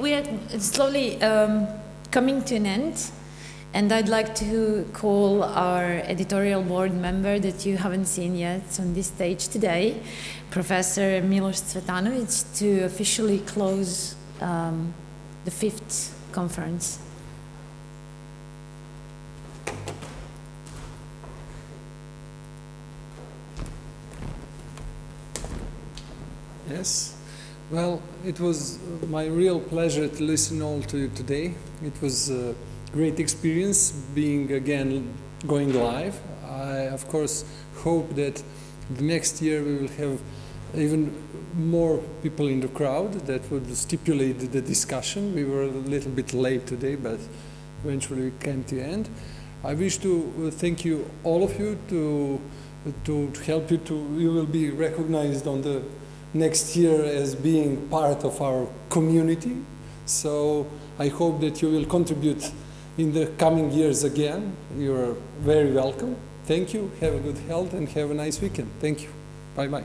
We are slowly um, coming to an end, and I'd like to call our editorial board member that you haven't seen yet on this stage today, Professor Milos Cvetanovic, to officially close um, the fifth conference. Yes. Well, it was uh, my real pleasure to listen all to you today. It was a great experience being again going live. I, of course, hope that next year we will have even more people in the crowd that would stipulate the discussion. We were a little bit late today, but eventually we came to the end. I wish to uh, thank you, all of you, to, to help you to, you will be recognized on the next year as being part of our community. So I hope that you will contribute in the coming years again. You are very welcome. Thank you. Have a good health and have a nice weekend. Thank you. Bye-bye.